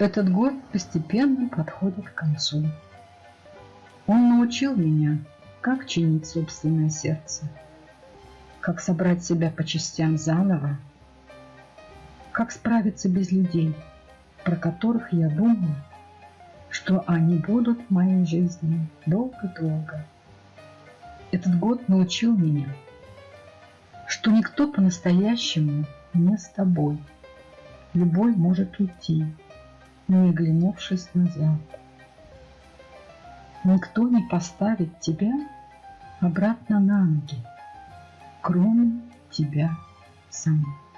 Этот год постепенно подходит к концу. Он научил меня, как чинить собственное сердце, как собрать себя по частям заново, как справиться без людей, про которых я думаю, что они будут в моей жизни долго-долго. Этот год научил меня, что никто по-настоящему не с тобой. Любой может уйти, не оглянувшись назад. Никто не поставит тебя обратно на ноги, кроме тебя самого.